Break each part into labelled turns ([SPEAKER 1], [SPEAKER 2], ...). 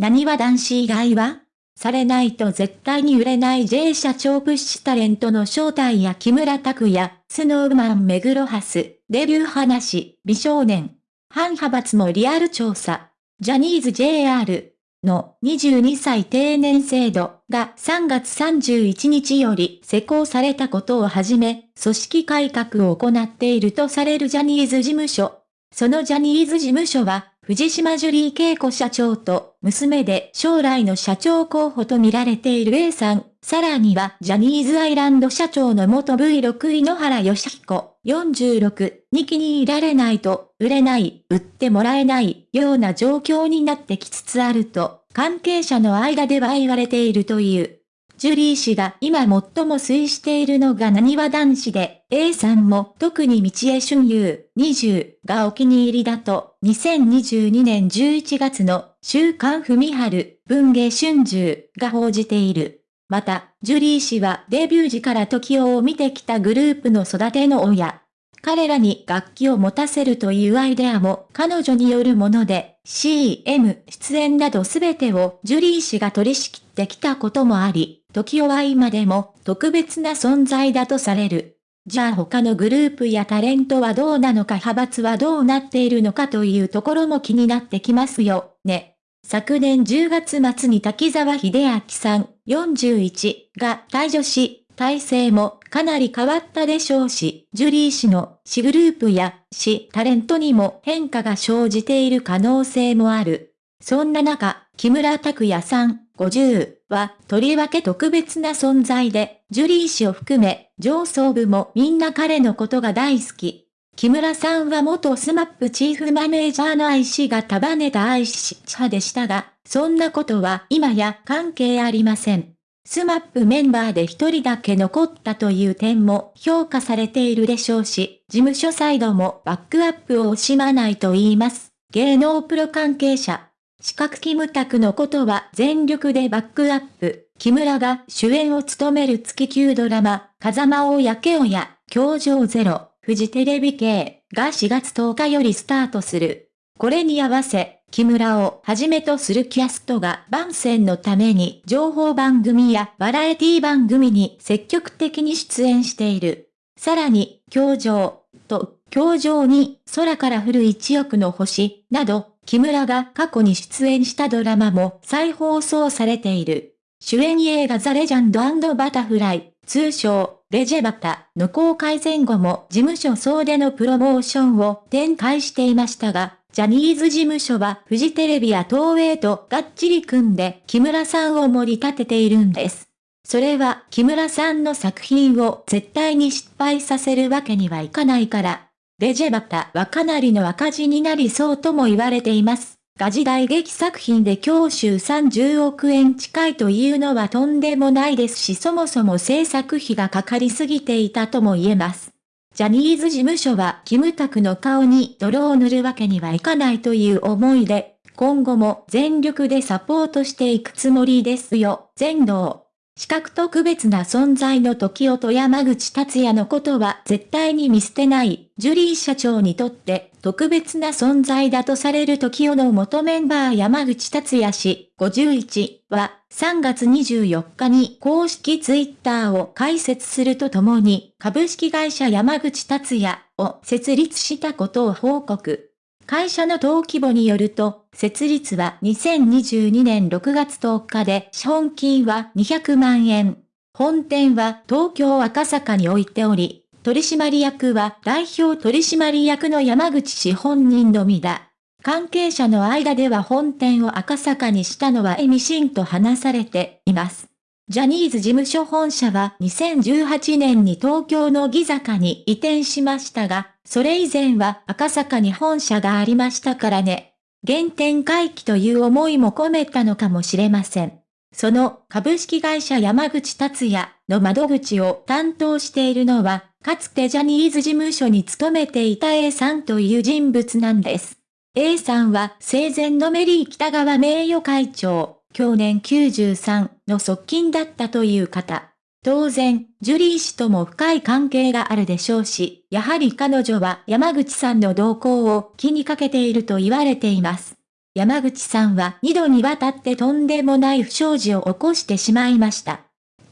[SPEAKER 1] 何は男子以外はされないと絶対に売れない J 社長プッシュタレントの正体や木村拓哉、スノーマン目黒ハス、デビュー話、美少年。反派閥もリアル調査。ジャニーズ JR の22歳定年制度が3月31日より施行されたことをはじめ、組織改革を行っているとされるジャニーズ事務所。そのジャニーズ事務所は、藤島ジュリー恵子社長と娘で将来の社長候補と見られている A さん、さらにはジャニーズアイランド社長の元 V6 井ノ原義彦46に気に入られないと売れない、売ってもらえないような状況になってきつつあると関係者の間では言われているという。ジュリー氏が今最も推しているのが何は男子で、A さんも特に道江春優20がお気に入りだと、2022年11月の週刊文春文芸春秋が報じている。また、ジュリー氏はデビュー時から時を見てきたグループの育ての親。彼らに楽器を持たせるというアイデアも彼女によるもので、CM 出演などすべてをジュリー氏が取り仕切ってきたこともあり、時は今でも特別な存在だとされる。じゃあ他のグループやタレントはどうなのか派閥はどうなっているのかというところも気になってきますよ、ね。昨年10月末に滝沢秀明さん41が退場し、体制もかなり変わったでしょうし、ジュリー氏の氏グループや氏タレントにも変化が生じている可能性もある。そんな中、木村拓哉さん50はとりわけ特別な存在で、ジュリー氏を含め上層部もみんな彼のことが大好き。木村さんは元スマップチーフマネージャーの愛氏が束ねた愛氏派でしたが、そんなことは今や関係ありません。スマップメンバーで一人だけ残ったという点も評価されているでしょうし、事務所サイドもバックアップを惜しまないと言います。芸能プロ関係者。四角キムタクのことは全力でバックアップ。木村が主演を務める月9ドラマ、風間を焼けおや、教場ゼロ、フジテレビ系が4月10日よりスタートする。これに合わせ、木村をはじめとするキャストが番宣のために情報番組やバラエティ番組に積極的に出演している。さらに、教場と、教場に空から降る一億の星など、木村が過去に出演したドラマも再放送されている。主演映画ザ・レジャンドバタフライ、通称、レジェバタの公開前後も事務所総出のプロモーションを展開していましたが、ジャニーズ事務所はフジテレビや東映とがっちり組んで木村さんを盛り立てているんです。それは木村さんの作品を絶対に失敗させるわけにはいかないから。レジェバタはかなりの赤字になりそうとも言われています。が時代劇作品で教習30億円近いというのはとんでもないですしそもそも制作費がかかりすぎていたとも言えます。ジャニーズ事務所はキムタクの顔に泥を塗るわけにはいかないという思いで、今後も全力でサポートしていくつもりですよ、全能。資格特別な存在の時代と山口達也のことは絶対に見捨てない、ジュリー社長にとって特別な存在だとされる時代の元メンバー山口達也氏51は3月24日に公式ツイッターを開設するとともに株式会社山口達也を設立したことを報告。会社の登記簿によると、設立は2022年6月10日で資本金は200万円。本店は東京赤坂に置いており、取締役は代表取締役の山口氏本人のみだ。関係者の間では本店を赤坂にしたのはエミシンと話されています。ジャニーズ事務所本社は2018年に東京のギ坂に移転しましたが、それ以前は赤坂に本社がありましたからね。原点回帰という思いも込めたのかもしれません。その株式会社山口達也の窓口を担当しているのは、かつてジャニーズ事務所に勤めていた A さんという人物なんです。A さんは生前のメリー北川名誉会長、去年93の側近だったという方。当然、ジュリー氏とも深い関係があるでしょうし、やはり彼女は山口さんの動向を気にかけていると言われています。山口さんは2度にわたってとんでもない不祥事を起こしてしまいました。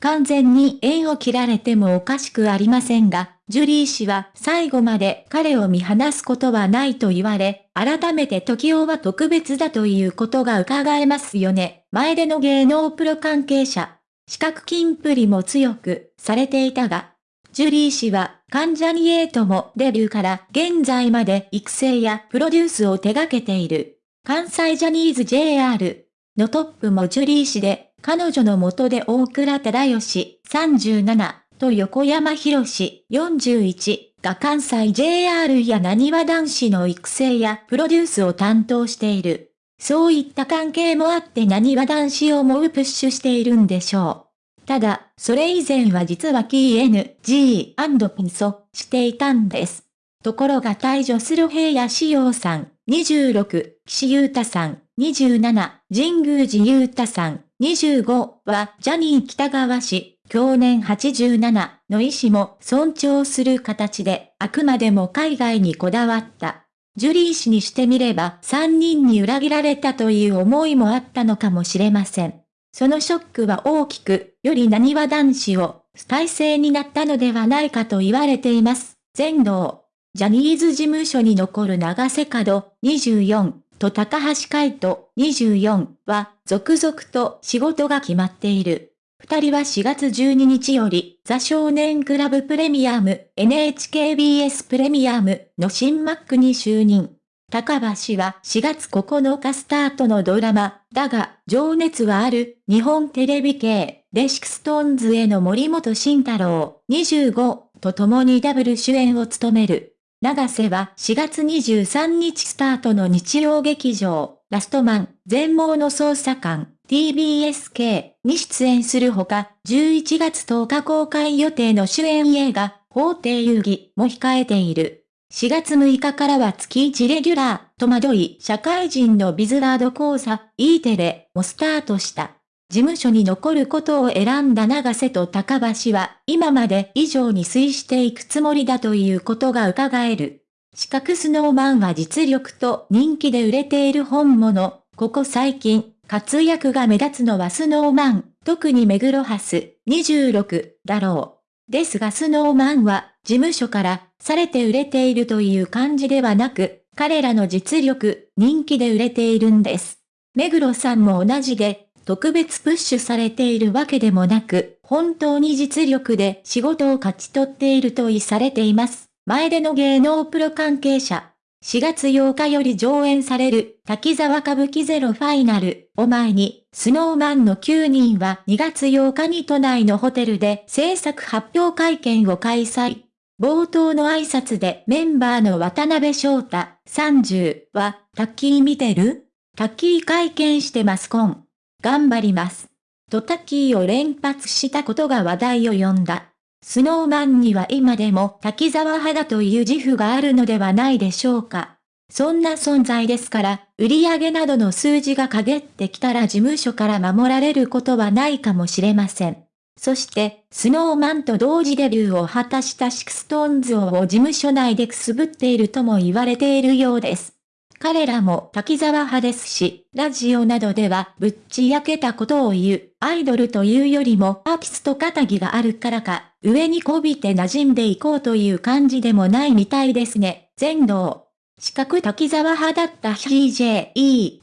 [SPEAKER 1] 完全に縁を切られてもおかしくありませんが、ジュリー氏は最後まで彼を見放すことはないと言われ、改めて時代は特別だということが伺えますよね。前での芸能プロ関係者。資格金プリも強くされていたが、ジュリー氏は関ジャニエイトもデビューから現在まで育成やプロデュースを手掛けている。関西ジャニーズ JR のトップもジュリー氏で、彼女の元で大倉忠義37と横山博士41が関西 JR や何わ男子の育成やプロデュースを担当している。そういった関係もあって何わ男子をもうプッシュしているんでしょう。ただ、それ以前は実は KNG& ピンソしていたんです。ところが退場する平野志陽さん、26、岸優太さん、27、神宮寺優太さん、25はジャニー北川氏、去年87の意思も尊重する形で、あくまでも海外にこだわった。ジュリー氏にしてみれば3人に裏切られたという思いもあったのかもしれません。そのショックは大きく、より何は男子を、体制になったのではないかと言われています。全道。ジャニーズ事務所に残る長瀬角24と高橋海人24は続々と仕事が決まっている。二人は4月12日より、ザ少年クラブプレミアム、NHKBS プレミアムの新 MC に就任。高橋は4月9日スタートのドラマ、だが、情熱はある、日本テレビ系、で、シクストーンズの森本慎太郎、25と共にダブル主演を務める。長瀬は4月23日スタートの日曜劇場、ラストマン、全盲の捜査官、TBSK に出演するほか、11月10日公開予定の主演映画、法廷遊戯も控えている。4月6日からは月1レギュラー、戸惑い、社会人のビズワード講座、E テレもスタートした。事務所に残ることを選んだ長瀬と高橋は、今まで以上に推していくつもりだということが伺える。四角スノーマンは実力と人気で売れている本物、ここ最近、活躍が目立つのはスノーマン、特に目黒ハス、26だろう。ですがスノーマンは、事務所からされて売れているという感じではなく、彼らの実力、人気で売れているんです。目黒さんも同じで、特別プッシュされているわけでもなく、本当に実力で仕事を勝ち取っていると意されています。前での芸能プロ関係者、4月8日より上演される滝沢歌舞伎ゼロファイナルを前に、スノーマンの9人は2月8日に都内のホテルで制作発表会見を開催。冒頭の挨拶でメンバーの渡辺翔太30は、タッキー見てる？タッキー会見してますコン。頑張ります。とタッキーを連発したことが話題を呼んだ。スノーマンには今でも滝沢派だという自負があるのではないでしょうか。そんな存在ですから、売上などの数字が陰ってきたら事務所から守られることはないかもしれません。そして、スノーマンと同時デビューを果たしたシクストーンズは事務所内でくすぶっているとも言われているようです。彼らも滝沢派ですし、ラジオなどではぶっちゃけたことを言う、アイドルというよりもアーティスト気質があるからか、上にこびて馴染んでいこうという感じでもないみたいですね。前同。四角滝沢派だった CJETS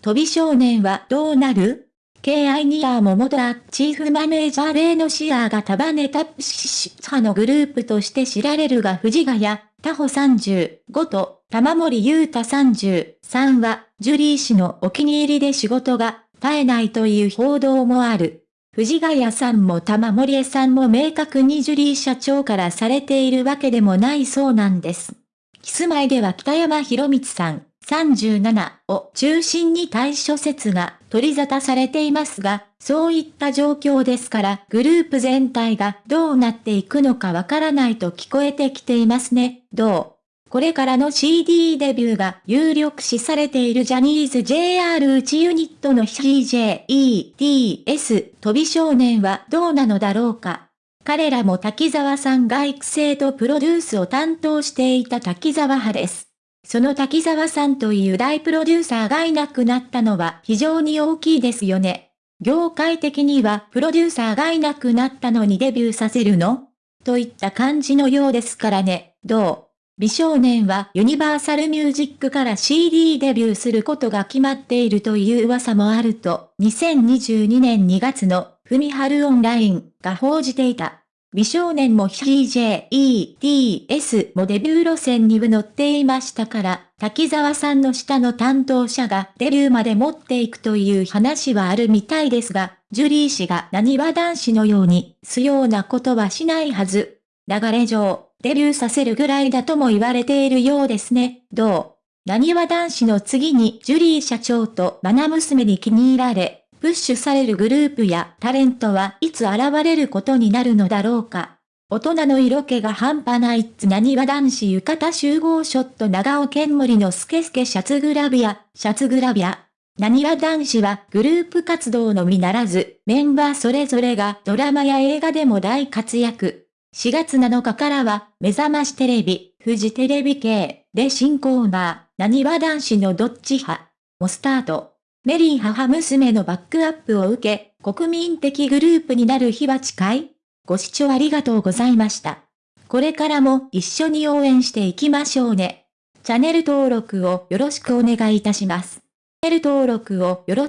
[SPEAKER 1] 飛び少年はどうなる ?KI ニア桃田チーフマネージャー例のシアーが束ねたプシシ派のグループとして知られるが藤ヶ谷、タホ35と玉森優太33は、ジュリー氏のお気に入りで仕事が絶えないという報道もある。藤ヶ谷さんも玉森江さんも明確にジュリー社長からされているわけでもないそうなんです。キスマイでは北山博光さん37を中心に対処説が取り沙汰されていますが、そういった状況ですからグループ全体がどうなっていくのかわからないと聞こえてきていますね。どう？これからの CD デビューが有力視されているジャニーズ JR 内ユニットの CJETS 飛び少年はどうなのだろうか。彼らも滝沢さんが育成とプロデュースを担当していた滝沢派です。その滝沢さんという大プロデューサーがいなくなったのは非常に大きいですよね。業界的にはプロデューサーがいなくなったのにデビューさせるの？といった感じのようですからね、どう？美少年はユニバーサルミュージックから CD デビューすることが決まっているという噂もあると、2022年2月のふみはるオンラインが報じていた。美少年も CJETS もデビュー路線に乗っていましたから、滝沢さんの下の担当者がデビューまで持っていくという話はあるみたいですが、ジュリー氏が何は男子のように、すようなことはしないはず。流れ上、デビューさせるぐらいだとも言われているようですね。どう？何は男子の次にジュリー社長とマナ娘に気に入られ、プッシュされるグループやタレントはいつ現れることになるのだろうか。大人の色気が半端ないっつなにわ男子浴衣集合ショット長尾健森のスケスケシャツグラビア、シャツグラビア。なにわ男子はグループ活動のみならず、メンバーそれぞれがドラマや映画でも大活躍。4月7日からは、目覚ましテレビ、フジテレビ系で新コーナー、なにわ男子のどっち派もスタート。メリー母娘のバックアップを受け、国民的グループになる日は近いご視聴ありがとうございました。これからも一緒に応援していきましょうね。チャンネル登録をよろしくお願いいたします。チャンネル登録をよろ